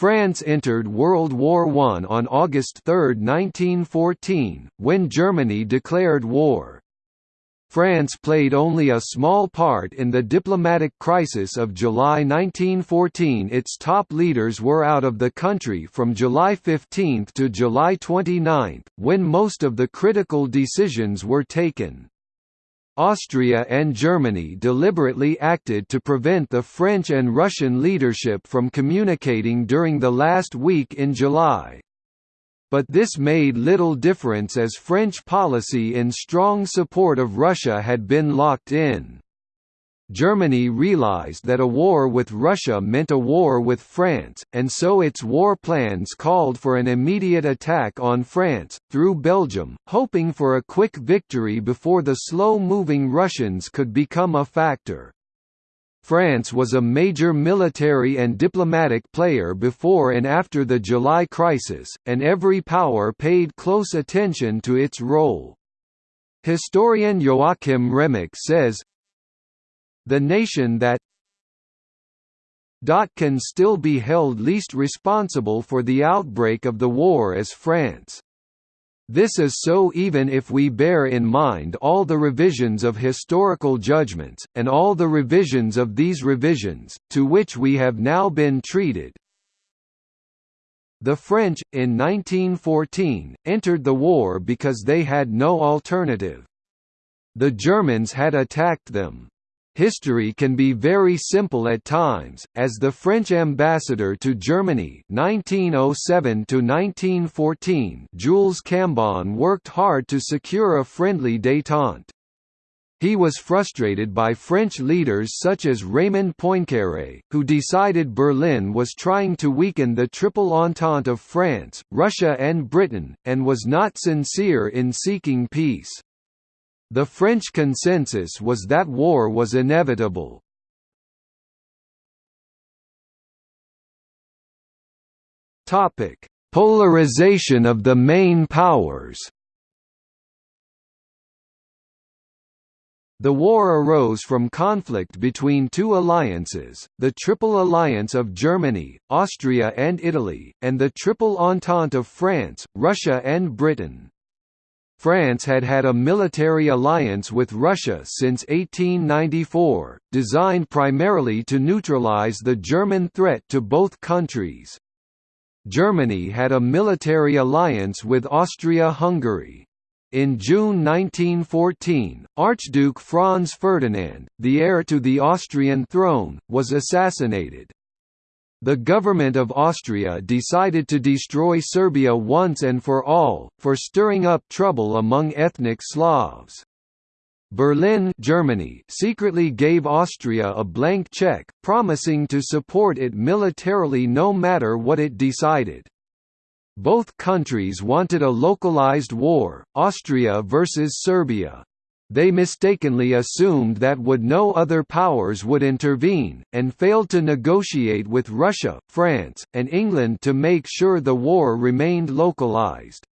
France entered World War I on August 3, 1914, when Germany declared war. France played only a small part in the diplomatic crisis of July 1914 its top leaders were out of the country from July 15 to July 29, when most of the critical decisions were taken. Austria and Germany deliberately acted to prevent the French and Russian leadership from communicating during the last week in July but this made little difference as French policy in strong support of Russia had been locked in. Germany realized that a war with Russia meant a war with France, and so its war plans called for an immediate attack on France, through Belgium, hoping for a quick victory before the slow-moving Russians could become a factor. France was a major military and diplomatic player before and after the July crisis, and every power paid close attention to its role. Historian Joachim Remak says, The nation that can still be held least responsible for the outbreak of the war as France. This is so even if we bear in mind all the revisions of historical judgments, and all the revisions of these revisions, to which we have now been treated. The French, in 1914, entered the war because they had no alternative. The Germans had attacked them. History can be very simple at times, as the French ambassador to Germany 1907 Jules Cambon worked hard to secure a friendly détente. He was frustrated by French leaders such as Raymond Poincaré, who decided Berlin was trying to weaken the Triple Entente of France, Russia and Britain, and was not sincere in seeking peace. The French consensus was that war was inevitable. Polarization of the main powers. The war arose from conflict between two alliances, the Triple Alliance of Germany, Austria and Italy, and the Triple Entente of France, Russia and Britain. France had had a military alliance with Russia since 1894, designed primarily to neutralize the German threat to both countries. Germany had a military alliance with Austria-Hungary. In June 1914, Archduke Franz Ferdinand, the heir to the Austrian throne, was assassinated. The government of Austria decided to destroy Serbia once and for all, for stirring up trouble among ethnic Slavs. Berlin Germany secretly gave Austria a blank check, promising to support it militarily no matter what it decided. Both countries wanted a localized war, Austria versus Serbia they mistakenly assumed that would no other powers would intervene, and failed to negotiate with Russia, France, and England to make sure the war remained localized.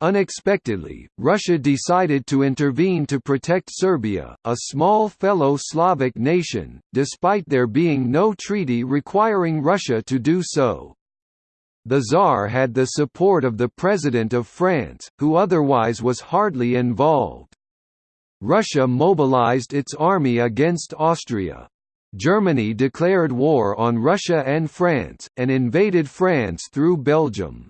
Unexpectedly, Russia decided to intervene to protect Serbia, a small fellow Slavic nation, despite there being no treaty requiring Russia to do so. The Tsar had the support of the President of France, who otherwise was hardly involved. Russia mobilized its army against Austria. Germany declared war on Russia and France, and invaded France through Belgium.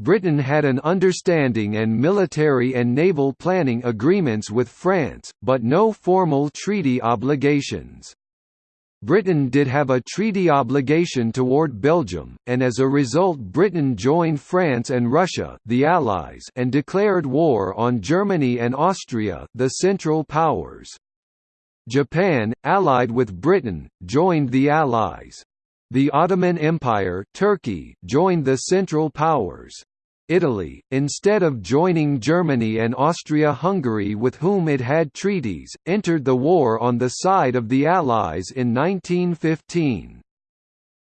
Britain had an understanding and military and naval planning agreements with France, but no formal treaty obligations. Britain did have a treaty obligation toward Belgium, and as a result Britain joined France and Russia the Allies and declared war on Germany and Austria the Central Powers. Japan, allied with Britain, joined the Allies. The Ottoman Empire Turkey joined the Central Powers. Italy, instead of joining Germany and Austria-Hungary with whom it had treaties, entered the war on the side of the Allies in 1915.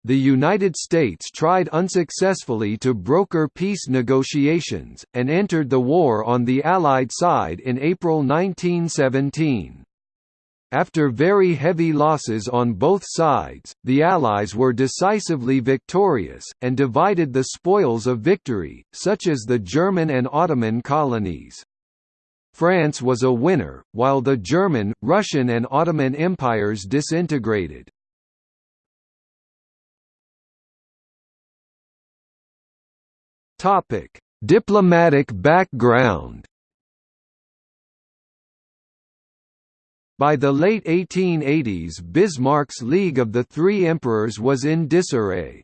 The United States tried unsuccessfully to broker peace negotiations, and entered the war on the Allied side in April 1917. After very heavy losses on both sides, the Allies were decisively victorious, and divided the spoils of victory, such as the German and Ottoman colonies. France was a winner, while the German, Russian and Ottoman empires disintegrated. Diplomatic background By the late 1880s Bismarck's League of the Three Emperors was in disarray.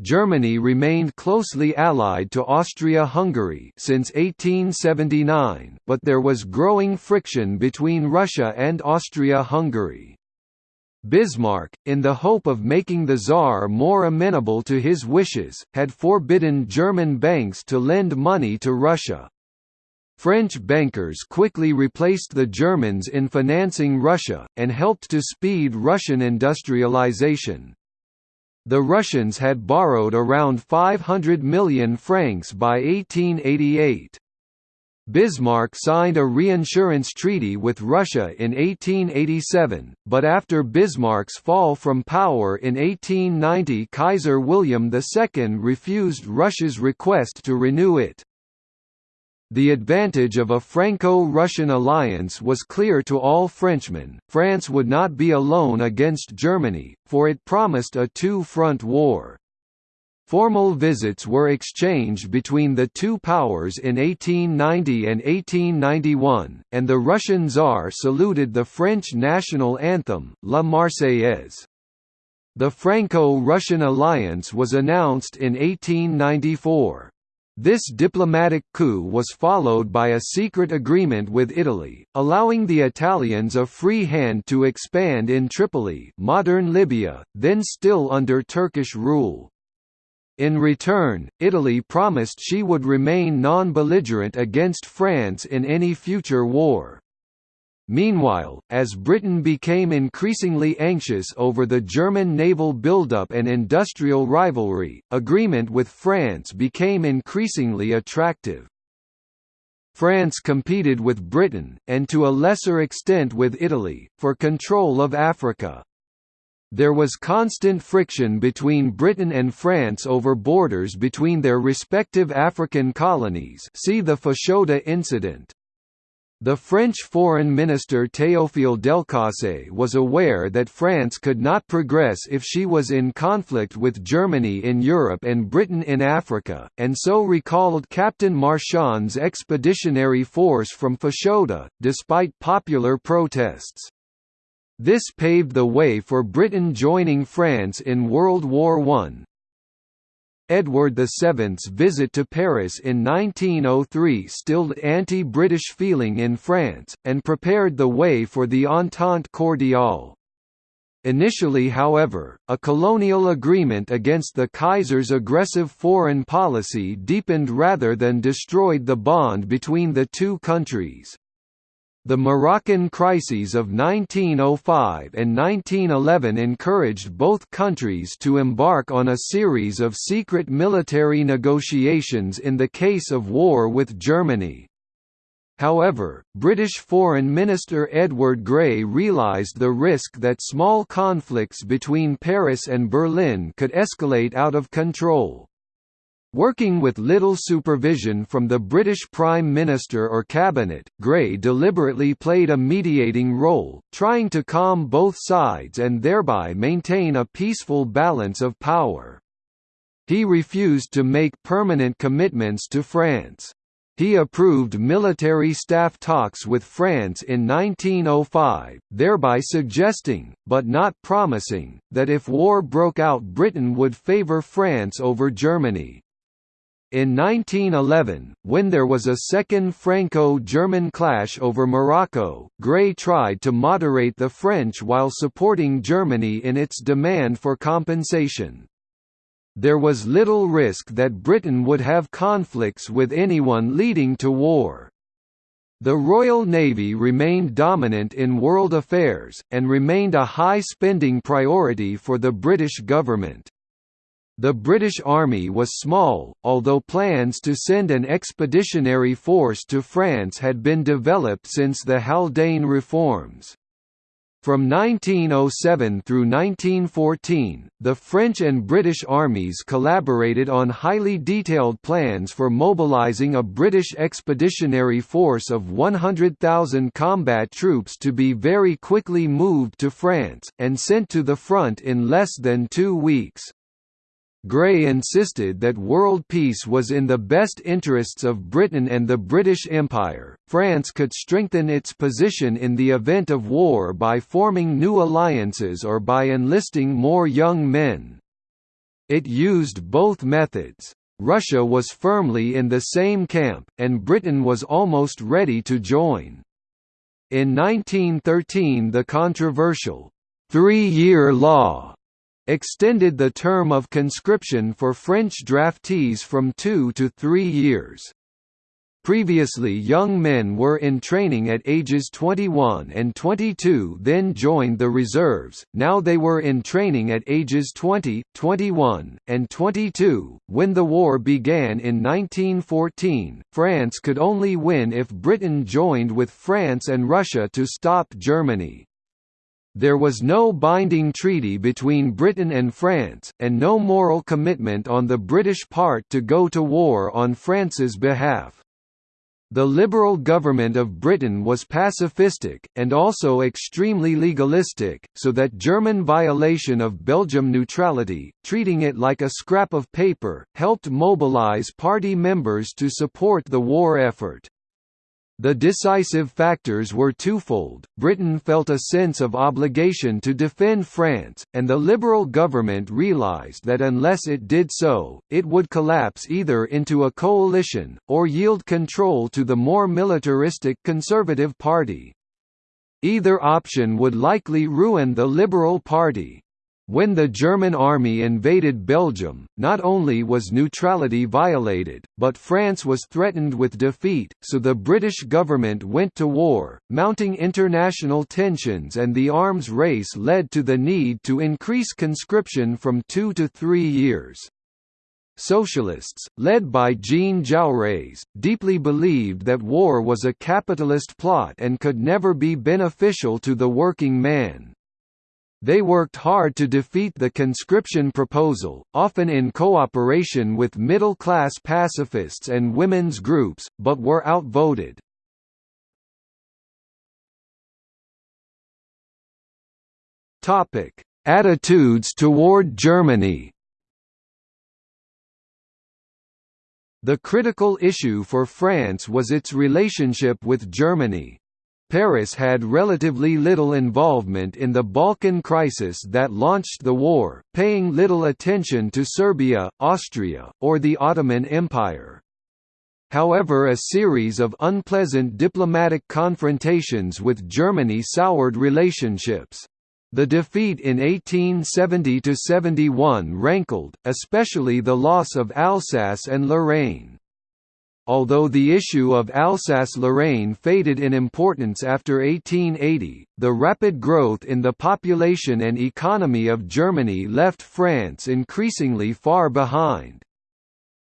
Germany remained closely allied to Austria-Hungary since 1879, but there was growing friction between Russia and Austria-Hungary. Bismarck, in the hope of making the Tsar more amenable to his wishes, had forbidden German banks to lend money to Russia. French bankers quickly replaced the Germans in financing Russia, and helped to speed Russian industrialization. The Russians had borrowed around 500 million francs by 1888. Bismarck signed a reinsurance treaty with Russia in 1887, but after Bismarck's fall from power in 1890 Kaiser William II refused Russia's request to renew it. The advantage of a Franco-Russian alliance was clear to all Frenchmen, France would not be alone against Germany, for it promised a two-front war. Formal visits were exchanged between the two powers in 1890 and 1891, and the Russian Tsar saluted the French national anthem, La Marseillaise. The Franco-Russian alliance was announced in 1894. This diplomatic coup was followed by a secret agreement with Italy, allowing the Italians a free hand to expand in Tripoli modern Libya, then still under Turkish rule. In return, Italy promised she would remain non-belligerent against France in any future war. Meanwhile, as Britain became increasingly anxious over the German naval buildup and industrial rivalry, agreement with France became increasingly attractive. France competed with Britain, and to a lesser extent with Italy, for control of Africa. There was constant friction between Britain and France over borders between their respective African colonies see the Fashoda incident. The French Foreign Minister Théophile Delcassé was aware that France could not progress if she was in conflict with Germany in Europe and Britain in Africa, and so recalled Captain Marchand's expeditionary force from Fashoda, despite popular protests. This paved the way for Britain joining France in World War I, Edward VII's visit to Paris in 1903 stilled anti-British feeling in France, and prepared the way for the Entente Cordiale. Initially however, a colonial agreement against the Kaiser's aggressive foreign policy deepened rather than destroyed the bond between the two countries. The Moroccan crises of 1905 and 1911 encouraged both countries to embark on a series of secret military negotiations in the case of war with Germany. However, British Foreign Minister Edward Grey realised the risk that small conflicts between Paris and Berlin could escalate out of control. Working with little supervision from the British Prime Minister or Cabinet, Grey deliberately played a mediating role, trying to calm both sides and thereby maintain a peaceful balance of power. He refused to make permanent commitments to France. He approved military staff talks with France in 1905, thereby suggesting, but not promising, that if war broke out Britain would favour France over Germany. In 1911, when there was a second Franco-German clash over Morocco, Grey tried to moderate the French while supporting Germany in its demand for compensation. There was little risk that Britain would have conflicts with anyone leading to war. The Royal Navy remained dominant in world affairs, and remained a high spending priority for the British government. The British Army was small, although plans to send an expeditionary force to France had been developed since the Haldane reforms. From 1907 through 1914, the French and British armies collaborated on highly detailed plans for mobilizing a British expeditionary force of 100,000 combat troops to be very quickly moved to France, and sent to the front in less than two weeks. Grey insisted that world peace was in the best interests of Britain and the British Empire. France could strengthen its position in the event of war by forming new alliances or by enlisting more young men. It used both methods. Russia was firmly in the same camp, and Britain was almost ready to join. In 1913 the controversial three-year law extended the term of conscription for French draftees from two to three years. Previously young men were in training at ages 21 and 22 then joined the reserves, now they were in training at ages 20, 21, and 22. When the war began in 1914, France could only win if Britain joined with France and Russia to stop Germany. There was no binding treaty between Britain and France, and no moral commitment on the British part to go to war on France's behalf. The Liberal government of Britain was pacifistic, and also extremely legalistic, so that German violation of Belgium neutrality, treating it like a scrap of paper, helped mobilise party members to support the war effort. The decisive factors were twofold, Britain felt a sense of obligation to defend France, and the Liberal government realised that unless it did so, it would collapse either into a coalition, or yield control to the more militaristic Conservative Party. Either option would likely ruin the Liberal Party. When the German army invaded Belgium, not only was neutrality violated, but France was threatened with defeat, so the British government went to war. Mounting international tensions and the arms race led to the need to increase conscription from two to three years. Socialists, led by Jean Jaurès, deeply believed that war was a capitalist plot and could never be beneficial to the working man. They worked hard to defeat the conscription proposal, often in cooperation with middle-class pacifists and women's groups, but were outvoted. Attitudes toward Germany The critical issue for France was its relationship with Germany. Paris had relatively little involvement in the Balkan crisis that launched the war, paying little attention to Serbia, Austria, or the Ottoman Empire. However a series of unpleasant diplomatic confrontations with Germany soured relationships. The defeat in 1870–71 rankled, especially the loss of Alsace and Lorraine. Although the issue of Alsace-Lorraine faded in importance after 1880, the rapid growth in the population and economy of Germany left France increasingly far behind.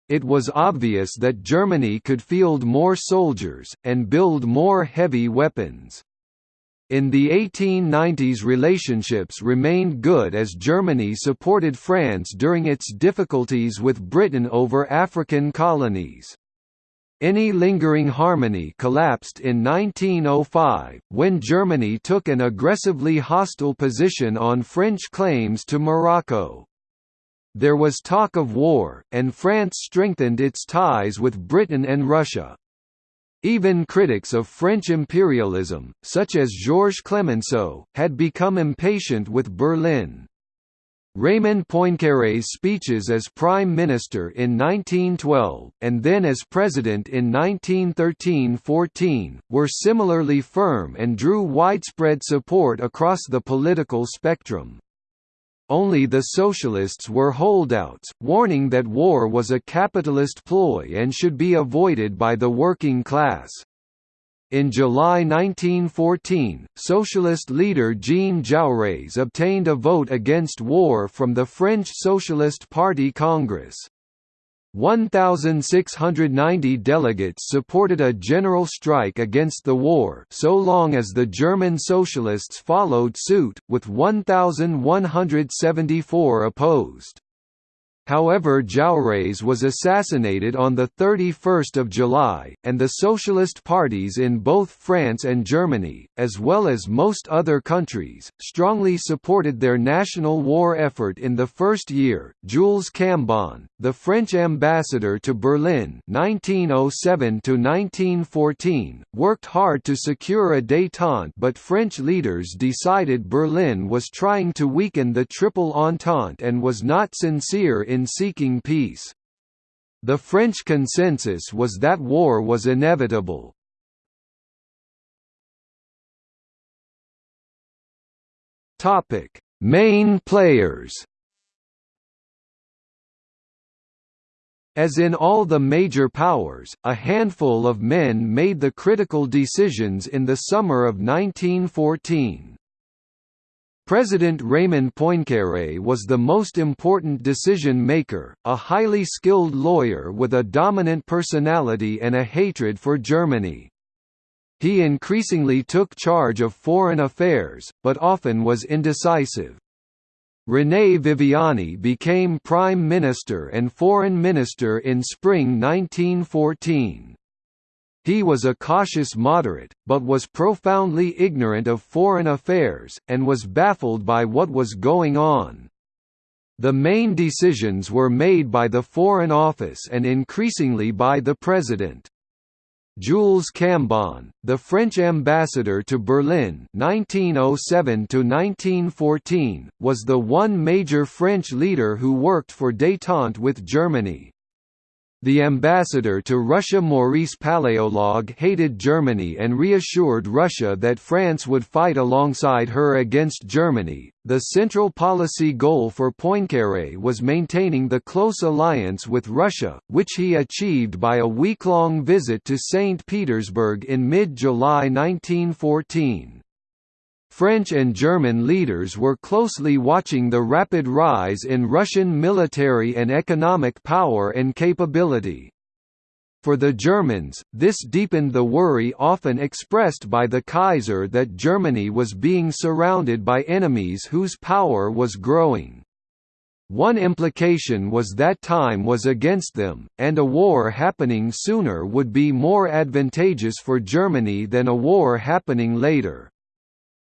It was obvious that Germany could field more soldiers, and build more heavy weapons. In the 1890s relationships remained good as Germany supported France during its difficulties with Britain over African colonies. Any lingering harmony collapsed in 1905, when Germany took an aggressively hostile position on French claims to Morocco. There was talk of war, and France strengthened its ties with Britain and Russia. Even critics of French imperialism, such as Georges Clemenceau, had become impatient with Berlin. Raymond Poincaré's speeches as Prime Minister in 1912, and then as President in 1913–14, were similarly firm and drew widespread support across the political spectrum. Only the Socialists were holdouts, warning that war was a capitalist ploy and should be avoided by the working class. In July 1914, socialist leader Jean Jaurès obtained a vote against war from the French Socialist Party Congress. 1,690 delegates supported a general strike against the war so long as the German socialists followed suit, with 1,174 opposed. However Jaurès was assassinated on 31 July, and the socialist parties in both France and Germany, as well as most other countries, strongly supported their national war effort in the first year. Jules Cambon, the French ambassador to Berlin 1907 worked hard to secure a détente but French leaders decided Berlin was trying to weaken the Triple Entente and was not sincere in in seeking peace. The French consensus was that war was inevitable. Main players. As in all the major powers, a handful of men made the critical decisions in the summer of 1914. President Raymond Poincaré was the most important decision-maker, a highly skilled lawyer with a dominant personality and a hatred for Germany. He increasingly took charge of foreign affairs, but often was indecisive. René Viviani became Prime Minister and Foreign Minister in spring 1914. He was a cautious moderate, but was profoundly ignorant of foreign affairs, and was baffled by what was going on. The main decisions were made by the Foreign Office and increasingly by the President. Jules Cambon, the French ambassador to Berlin 1907–1914, was the one major French leader who worked for détente with Germany. The ambassador to Russia Maurice Paléologue hated Germany and reassured Russia that France would fight alongside her against Germany. The central policy goal for Poincaré was maintaining the close alliance with Russia, which he achieved by a week-long visit to St. Petersburg in mid-July 1914. French and German leaders were closely watching the rapid rise in Russian military and economic power and capability. For the Germans, this deepened the worry often expressed by the Kaiser that Germany was being surrounded by enemies whose power was growing. One implication was that time was against them, and a war happening sooner would be more advantageous for Germany than a war happening later.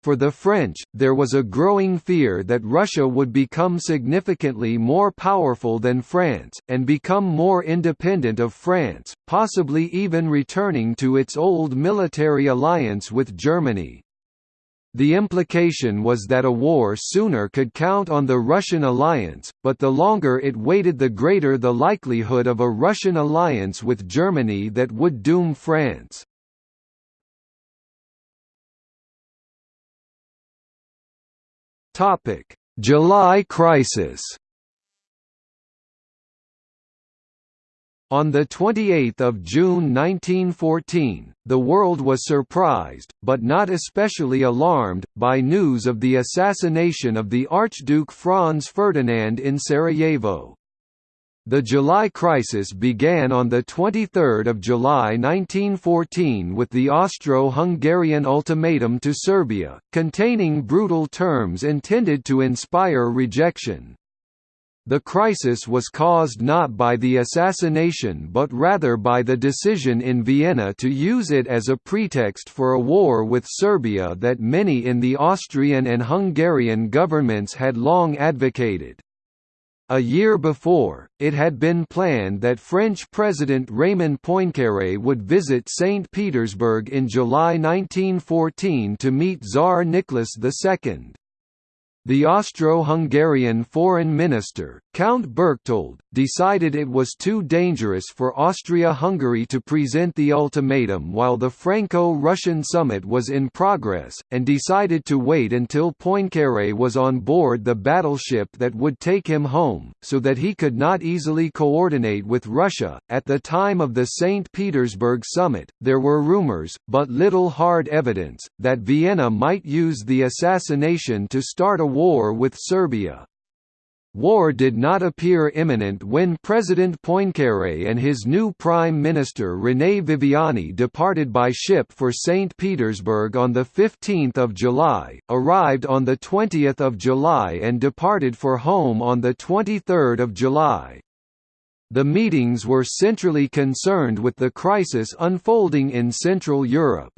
For the French, there was a growing fear that Russia would become significantly more powerful than France, and become more independent of France, possibly even returning to its old military alliance with Germany. The implication was that a war sooner could count on the Russian alliance, but the longer it waited the greater the likelihood of a Russian alliance with Germany that would doom France. Topic: July crisis. On 28 June 1914, the world was surprised, but not especially alarmed, by news of the assassination of the Archduke Franz Ferdinand in Sarajevo. The July crisis began on 23 July 1914 with the Austro-Hungarian ultimatum to Serbia, containing brutal terms intended to inspire rejection. The crisis was caused not by the assassination but rather by the decision in Vienna to use it as a pretext for a war with Serbia that many in the Austrian and Hungarian governments had long advocated. A year before, it had been planned that French President Raymond Poincaré would visit St. Petersburg in July 1914 to meet Tsar Nicholas II. The Austro-Hungarian foreign minister, Count Berchtold, decided it was too dangerous for Austria-Hungary to present the ultimatum while the Franco-Russian summit was in progress, and decided to wait until Poincaré was on board the battleship that would take him home, so that he could not easily coordinate with Russia. At the time of the St. Petersburg summit, there were rumors, but little hard evidence, that Vienna might use the assassination to start a war with Serbia. War did not appear imminent when President Poincaré and his new Prime Minister René Viviani departed by ship for St. Petersburg on 15 July, arrived on 20 July and departed for home on 23 July. The meetings were centrally concerned with the crisis unfolding in Central Europe.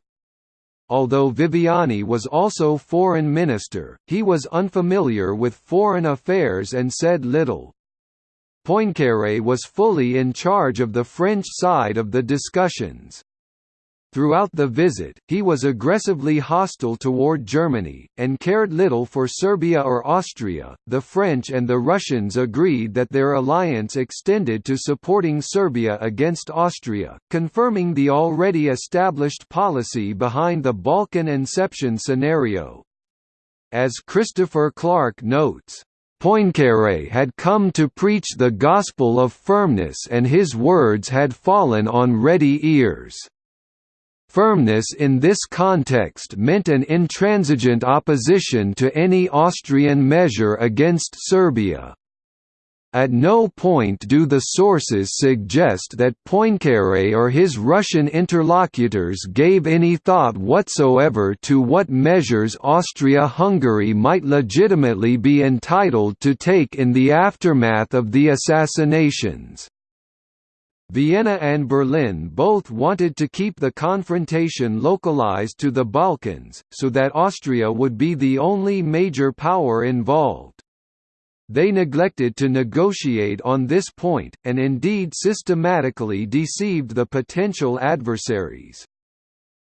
Although Viviani was also foreign minister, he was unfamiliar with foreign affairs and said little. Poincaré was fully in charge of the French side of the discussions. Throughout the visit, he was aggressively hostile toward Germany, and cared little for Serbia or Austria. The French and the Russians agreed that their alliance extended to supporting Serbia against Austria, confirming the already established policy behind the Balkan inception scenario. As Christopher Clark notes, Poincaré had come to preach the gospel of firmness and his words had fallen on ready ears. Firmness in this context meant an intransigent opposition to any Austrian measure against Serbia. At no point do the sources suggest that Poincaré or his Russian interlocutors gave any thought whatsoever to what measures Austria-Hungary might legitimately be entitled to take in the aftermath of the assassinations. Vienna and Berlin both wanted to keep the confrontation localized to the Balkans, so that Austria would be the only major power involved. They neglected to negotiate on this point, and indeed systematically deceived the potential adversaries.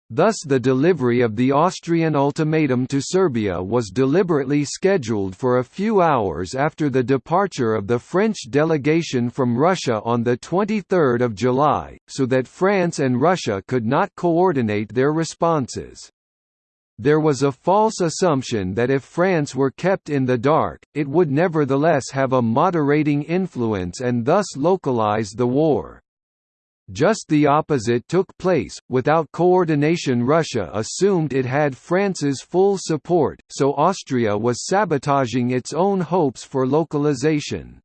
Thus the delivery of the Austrian ultimatum to Serbia was deliberately scheduled for a few hours after the departure of the French delegation from Russia on 23 July, so that France and Russia could not coordinate their responses. There was a false assumption that if France were kept in the dark, it would nevertheless have a moderating influence and thus localize the war. Just the opposite took place, without coordination Russia assumed it had France's full support, so Austria was sabotaging its own hopes for localization.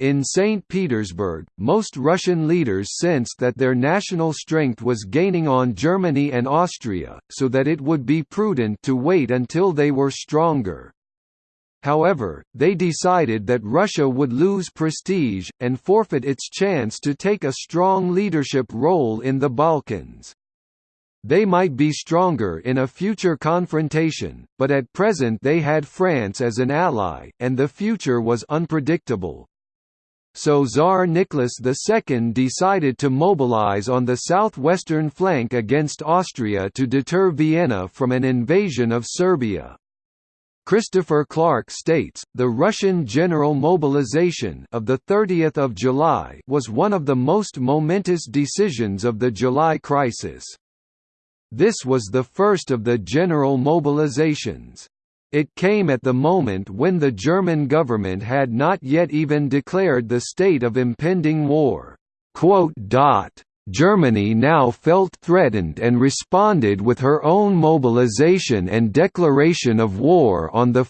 In St. Petersburg, most Russian leaders sensed that their national strength was gaining on Germany and Austria, so that it would be prudent to wait until they were stronger. However, they decided that Russia would lose prestige, and forfeit its chance to take a strong leadership role in the Balkans. They might be stronger in a future confrontation, but at present they had France as an ally, and the future was unpredictable. So Tsar Nicholas II decided to mobilize on the southwestern flank against Austria to deter Vienna from an invasion of Serbia. Christopher Clark states, the Russian general mobilization of 30 July was one of the most momentous decisions of the July crisis. This was the first of the general mobilizations. It came at the moment when the German government had not yet even declared the state of impending war. Germany now felt threatened and responded with her own mobilization and declaration of war on 1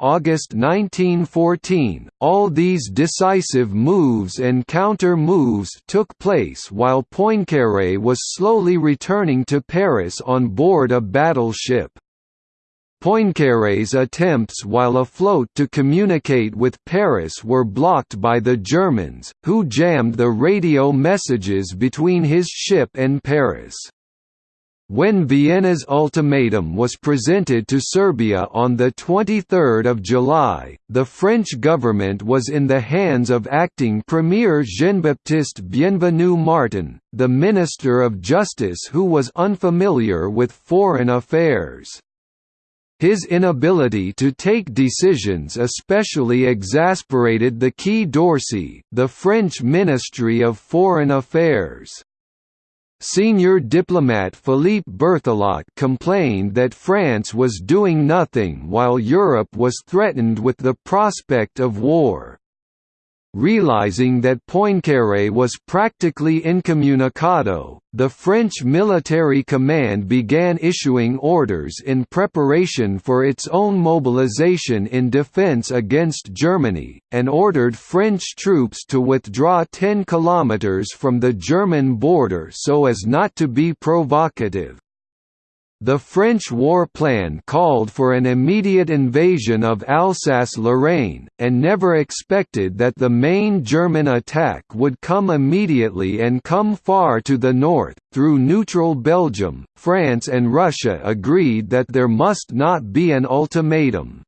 August 1914. All these decisive moves and counter-moves took place while Poincaré was slowly returning to Paris on board a battleship. Poincaré's attempts while afloat to communicate with Paris were blocked by the Germans, who jammed the radio messages between his ship and Paris. When Vienna's ultimatum was presented to Serbia on 23 July, the French government was in the hands of acting Premier Jean-Baptiste Bienvenu Martin, the Minister of Justice who was unfamiliar with foreign affairs. His inability to take decisions especially exasperated the Quai d'Orsay, the French Ministry of Foreign Affairs. Senior diplomat Philippe Berthelot complained that France was doing nothing while Europe was threatened with the prospect of war. Realizing that Poincaré was practically incommunicado, the French military command began issuing orders in preparation for its own mobilization in defense against Germany, and ordered French troops to withdraw 10 kilometers from the German border so as not to be provocative. The French war plan called for an immediate invasion of Alsace-Lorraine, and never expected that the main German attack would come immediately and come far to the north. Through neutral Belgium, France and Russia agreed that there must not be an ultimatum.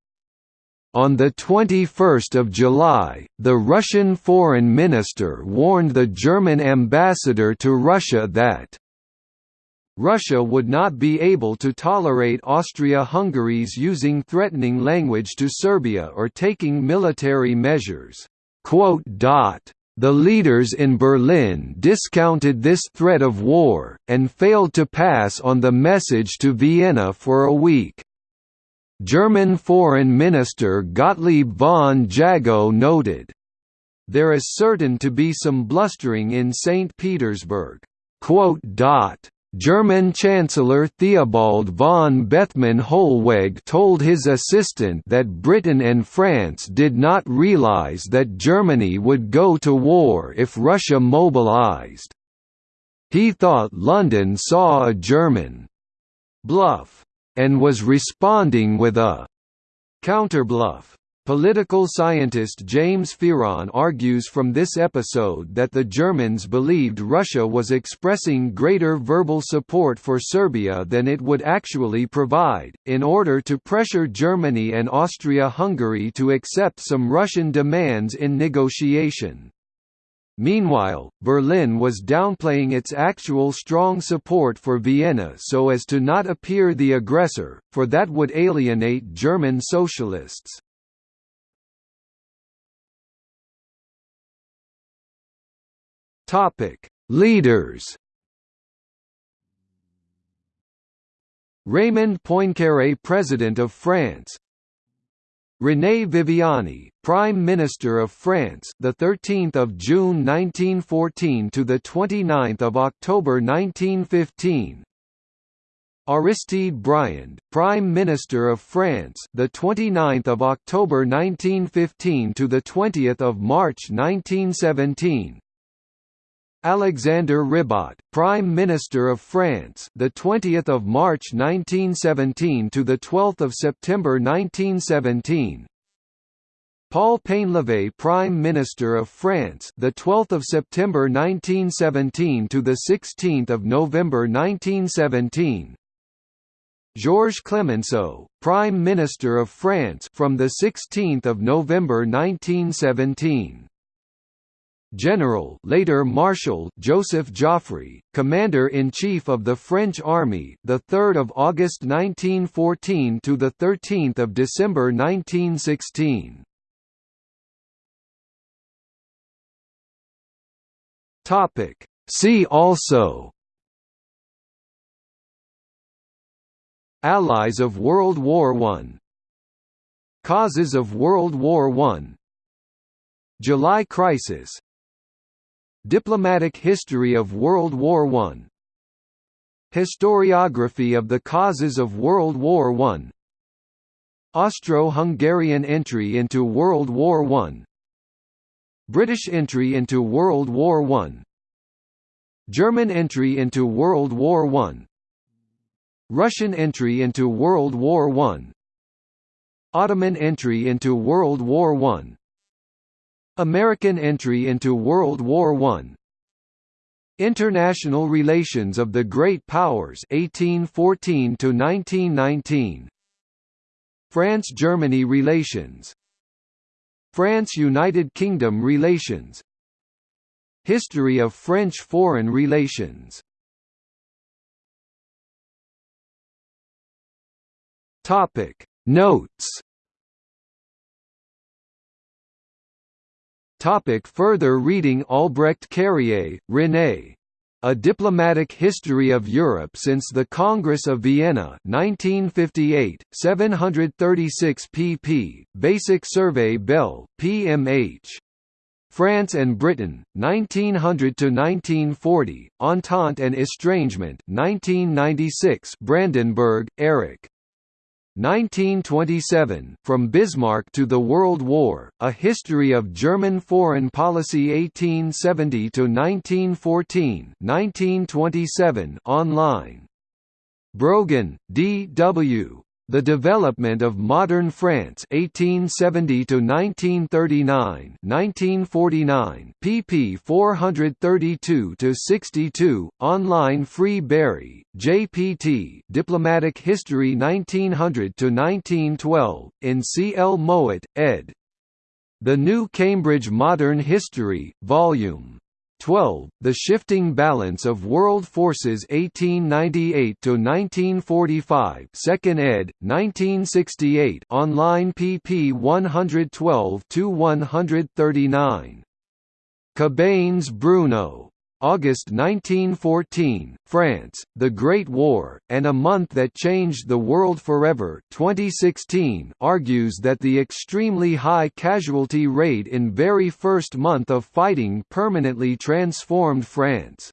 On 21 July, the Russian foreign minister warned the German ambassador to Russia that Russia would not be able to tolerate Austria-Hungary's using threatening language to Serbia or taking military measures. The leaders in Berlin discounted this threat of war, and failed to pass on the message to Vienna for a week. German Foreign Minister Gottlieb von Jagow noted, There is certain to be some blustering in St. Petersburg. German Chancellor Theobald von Bethmann Hollweg told his assistant that Britain and France did not realize that Germany would go to war if Russia mobilized. He thought London saw a German bluff and was responding with a counterbluff. Political scientist James Fearon argues from this episode that the Germans believed Russia was expressing greater verbal support for Serbia than it would actually provide, in order to pressure Germany and Austria-Hungary to accept some Russian demands in negotiation. Meanwhile, Berlin was downplaying its actual strong support for Vienna so as to not appear the aggressor, for that would alienate German socialists. Topic: Leaders. Raymond Poincaré, President of France. René Viviani, Prime Minister of France, the 13th of June 1914 to the 29th of October 1915. Aristide Briand, Prime Minister of France, the 29th of October 1915 to the 20th of March 1917. Alexander Ribot, Prime Minister of France, the 20th of March 1917 to the 12th of September 1917. Paul Painlevé, Prime Minister of France, the 12th of September 1917 to the 16th of November 1917. Georges Clemenceau, Prime Minister of France, from the 16th of November 1917. General later Marshal Joseph Joffre, Commander-in-Chief of the French Army, the 3rd of August 1914 to the 13th of December 1916. Topic. See also. Allies of World War I Causes of World War I July Crisis Diplomatic history of World War I. Historiography of the causes of World War I. Austro-Hungarian entry into World War I. British entry into World War I. German entry into World War I. Russian entry into World War I. Ottoman entry into World War I American entry into World War I International relations of the Great Powers 1814 to 1919 France-Germany relations. France-United Kingdom relations. History of French foreign relations. Topic. Notes Topic further reading Albrecht Carrié, René. A Diplomatic History of Europe since the Congress of Vienna 1958, 736 pp. Basic Survey Bell, PMH. France and Britain, 1900–1940, Entente and Estrangement 1996 Brandenburg, Erich. 1927, From Bismarck to the World War, A History of German Foreign Policy 1870–1914 1927 online. Brogan, D. W. The Development of Modern France 1870 to 1939 1949 pp 432 to 62 online free Bury JPT Diplomatic History 1900 to 1912 in C L Mowat ed. The New Cambridge Modern History volume 12. The Shifting Balance of World Forces 1898–1945 2nd ed., 1968 online pp 112–139. Cabanes Bruno August 1914, France, The Great War, and a Month That Changed the World Forever 2016 argues that the extremely high casualty rate in very first month of fighting permanently transformed France.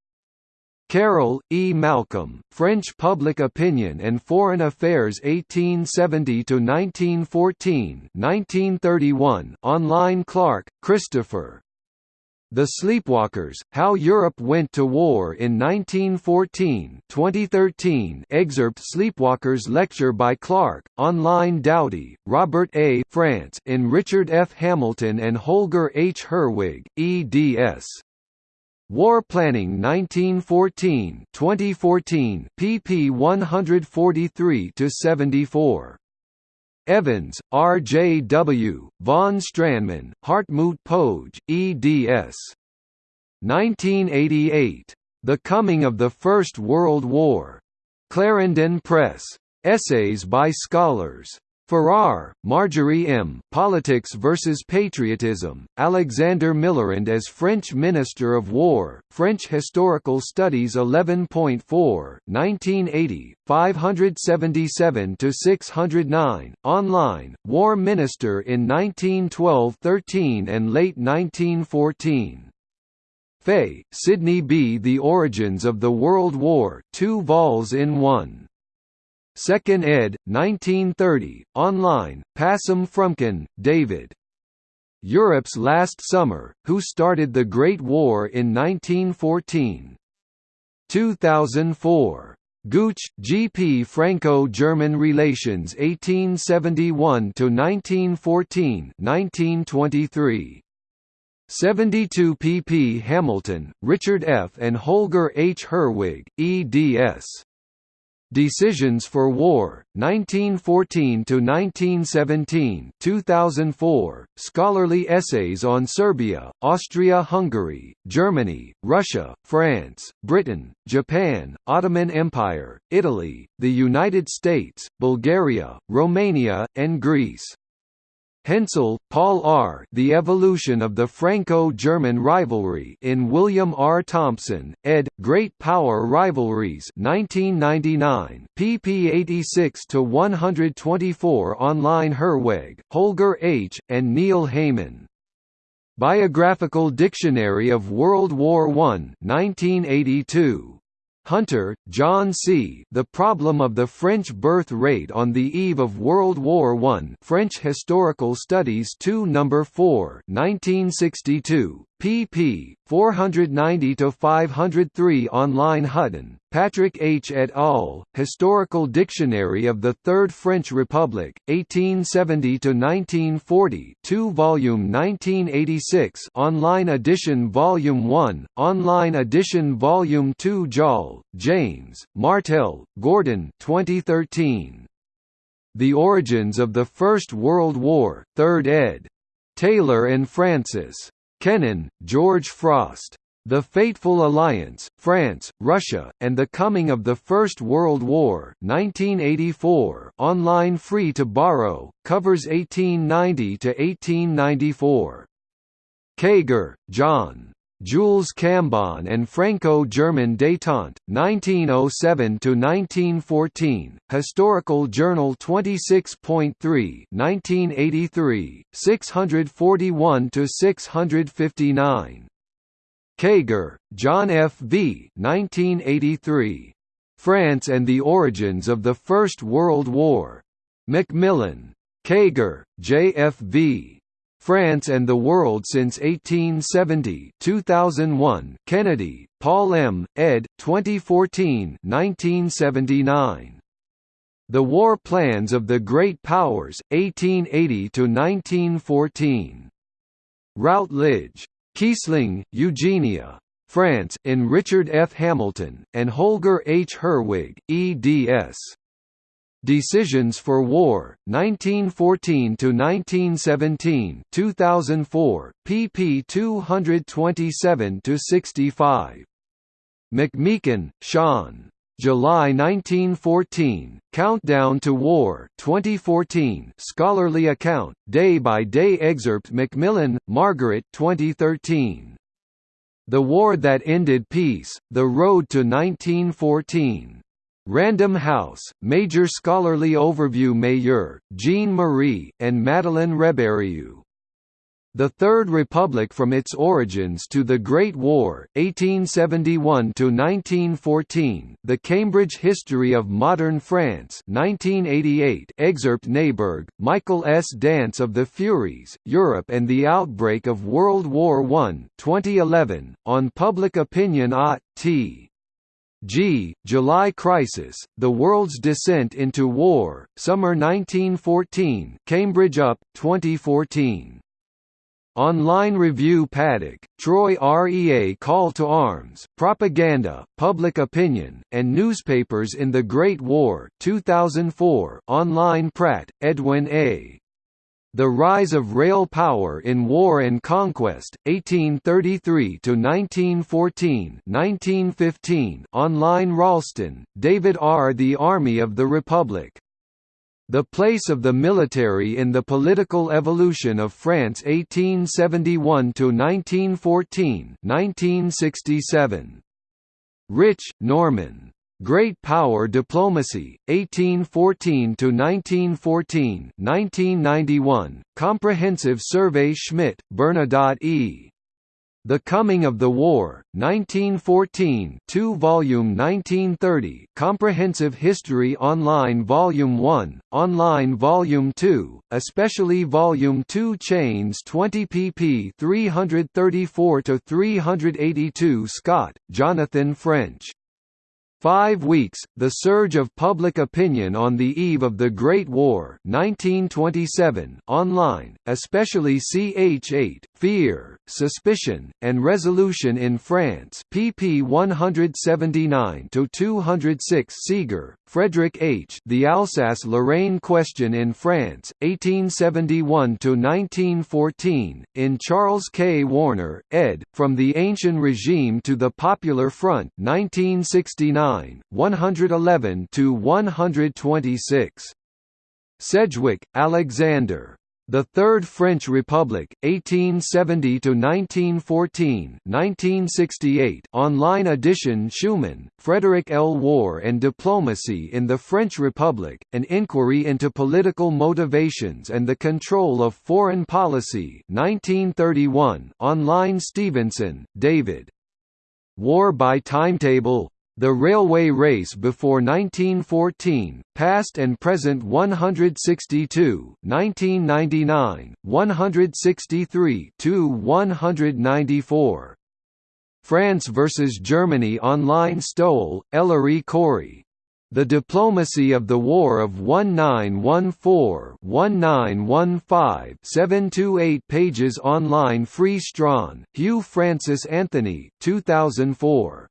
Carroll, E. Malcolm, French Public Opinion and Foreign Affairs 1870–1914 1931 online Clark, Christopher, the Sleepwalkers: How Europe Went to War in 1914, 2013. Excerpt Sleepwalkers lecture by Clark, online Doughty, Robert A. France in Richard F. Hamilton and Holger H. Herwig, eds. War Planning 1914, 2014, pp 143 to 74. Evans, R. J. W., von Strandmann, Hartmut Pogge, eds. 1988. The Coming of the First World War. Clarendon Press. Essays by scholars. Farrar, Marjorie M. Politics versus Patriotism, Alexander Millerand as French Minister of War, French Historical Studies 11.4 1980, 577–609, online, War Minister in 1912–13 and late 1914. Fay, Sidney B. The Origins of the World War 2 vols in 1. 2nd ed., 1930, online, Passam Fromkin, David. Europe's Last Summer, Who Started the Great War in 1914. 2004. Gooch, G. P. Franco-German Relations 1871–1914 1923. 72 pp. Hamilton, Richard F. and Holger H. Herwig, eds. Decisions for War, 1914–1917 2004, Scholarly Essays on Serbia, Austria-Hungary, Germany, Russia, France, Britain, Japan, Ottoman Empire, Italy, the United States, Bulgaria, Romania, and Greece. Hensel, Paul R. The Evolution of the Franco-German Rivalry in William R. Thompson, ed. Great Power Rivalries 1999, pp 86–124 online Herwig, Holger H., and Neil Heyman. Biographical Dictionary of World War I 1982. Hunter, John C. The Problem of the French Birth Rate on the Eve of World War I French Historical Studies 2 No. 4 1962, pp. 490–503 online Hutton, Patrick H. et al., Historical Dictionary of the Third French Republic, 1870–1940 2 volume 1986 online edition Volume 1, online edition Volume 2 Joll, James, Martel, Gordon 2013. The Origins of the First World War, 3rd ed. Taylor and Francis. Kennan, George Frost. The Fateful Alliance, France, Russia, and the Coming of the First World War 1984 online free to borrow, covers 1890–1894. Keiger, John. Jules Cambon and Franco-German détente, 1907–1914, Historical Journal 26.3 1983, 641–659. Keiger, John F. V. 1983. France and the Origins of the First World War. Macmillan. Keiger, J. F. V. France and the World since 1870 2001 Kennedy, Paul M., ed. 2014 1979. The War Plans of the Great Powers, 1880–1914. Routledge. Kiesling, Eugenia. France, in Richard F. Hamilton, and Holger H. Herwig, eds. Decisions for War, 1914–1917 2004, pp 227–65. McMeekin, Sean. July 1914, Countdown to War 2014 scholarly account, day-by-day -day excerpt Macmillan, Margaret 2013. The War That Ended Peace, The Road to 1914. Random House, Major Scholarly Overview Mayeur, Jean-Marie, and Madeleine Rebérioux. The Third Republic from its origins to the Great War, 1871–1914, The Cambridge History of Modern France 1988 excerpt Neiberg, Michael S. Dance of the Furies, Europe and the Outbreak of World War I 2011, on Public Opinion Ott. G. July Crisis, The World's Descent into War, Summer 1914 Cambridge UP, 2014. Online review Paddock, Troy REA Call to Arms, Propaganda, Public Opinion, and Newspapers in the Great War 2004 Online Pratt, Edwin A. The Rise of Rail Power in War and Conquest, 1833–1914 1915 Online Ralston, David R. The Army of the Republic the place of the military in the political evolution of France 1871–1914 1967. Rich, Norman. Great Power Diplomacy, 1814–1914 1991, Comprehensive Survey Schmitt, Bernadotte E. The Coming of the War, 1914 2 volume 1930 Comprehensive History Online Volume 1, Online Volume 2, especially Volume 2 Chains 20 pp 334–382 Scott, Jonathan French Five Weeks, The Surge of Public Opinion on the Eve of the Great War 1927 online, especially ch8, Fear, Suspicion, and Resolution in France pp 179–206 Seager, Frederick H. The Alsace-Lorraine Question in France, 1871–1914, in Charles K. Warner, ed., From the Ancient Regime to the Popular Front 1969 111 to 126. Sedgwick, Alexander. The Third French Republic, 1870–1914 1968 online edition Schumann, Frederick L. War and Diplomacy in the French Republic, an inquiry into political motivations and the control of foreign policy 1931 online Stevenson, David. War by Timetable the railway race before 1914, past and present 162, 1999, 163 to 194. France versus Germany online Stowell, Ellery Corey. The Diplomacy of the War of 1914-1915 728 pages online Free Strachan, Hew Francis Anthony 2004.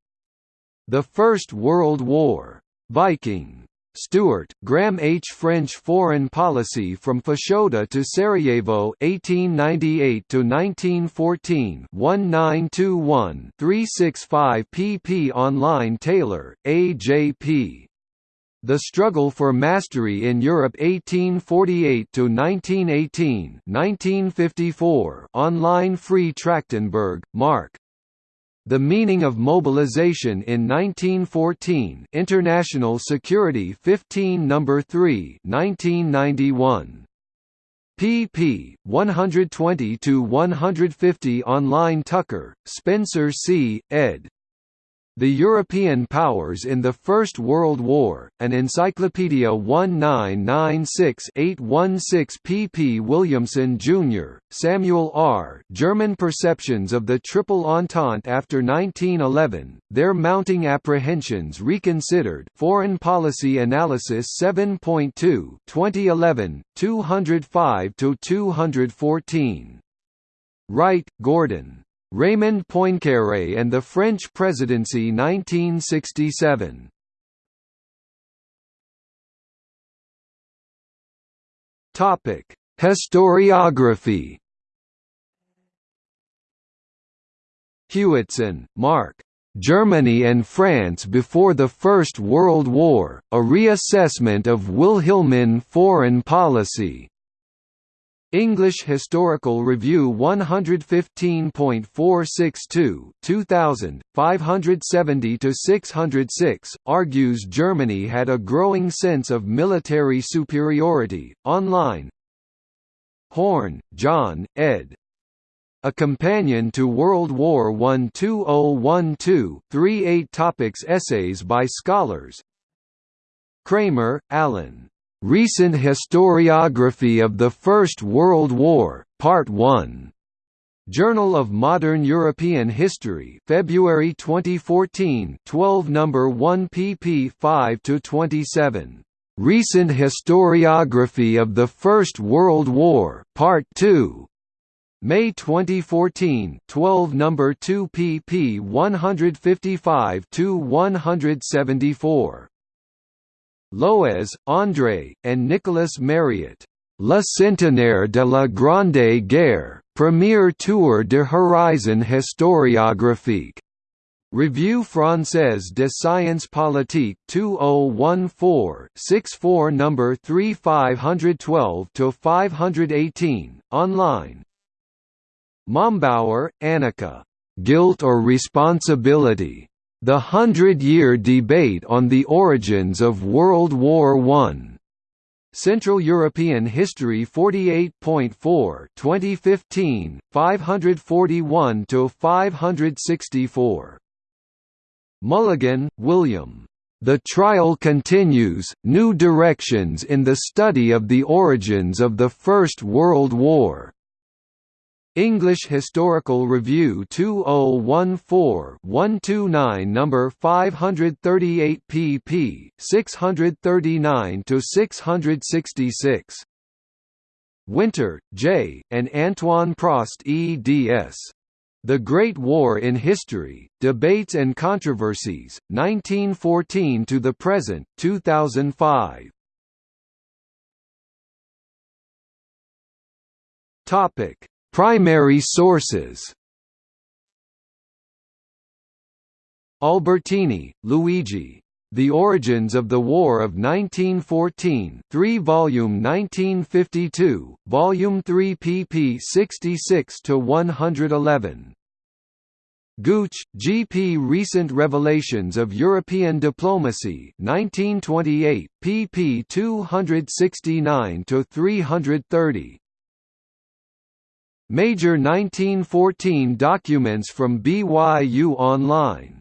The First World War. Viking. Stuart, Graham H. French Foreign Policy from Fashoda to Sarajevo 1898–1914 1921-365 pp Online Taylor, A. J. P. The Struggle for Mastery in Europe 1848–1918 1954 Online Free Trachtenberg, Mark. The Meaning of Mobilization in 1914 International Security 15 No. 3 1991. pp. 120–150 Online Tucker, Spencer C., ed. The European Powers in the First World War, an Encyclopedia 1996-816 pp. Williamson, Jr., Samuel R. German Perceptions of the Triple Entente After 1911, Their Mounting Apprehensions Reconsidered Foreign Policy Analysis 7.2 2011, 205–214. Wright, Gordon. Raymond Poincaré and the French Presidency 1967. Topic: Historiography. Hewitson, Mark. Germany and France before the First World War: A Reassessment of Wilhelmine Foreign Policy. English Historical Review 115.462 2000, 570–606, argues Germany had a growing sense of military superiority. Online Horne, John, ed. A Companion to World War I 2012-38 topics Essays by scholars Kramer, Alan. Recent Historiography of the First World War, Part 1. Journal of Modern European History, February 2014, 12 number 1 pp 5 to 27. Recent Historiography of the First World War, Part 2. May 2014, 12 number 2 pp 155 to 174. Loez, André, and Nicolas Mariot. Le Centenaire de la Grande Guerre, Premier Tour de Horizon historiographique. Revue française de sciences politiques 2014-64 No. 3 512–518, online Mombauer, Annika. Guilt or Responsibility? The Hundred-Year Debate on the Origins of World War I. Central European History 48.4 2015, 541–564. Mulligan, William. The Trial Continues, New Directions in the Study of the Origins of the First World War. English Historical Review 2014-129 number 538 pp. 639 to 666. Winter, J., and Antoine Prost eds. The Great War in History, Debates and Controversies, 1914 to the Present, 2005. Topic Primary sources Albertini, Luigi. The Origins of the War of 1914 3 volume 1952, volume 3 pp 66–111. Gooch, G. P. Recent Revelations of European Diplomacy 1928, pp 269–330. Major 1914 documents from BYU Online